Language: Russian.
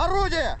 Орудие!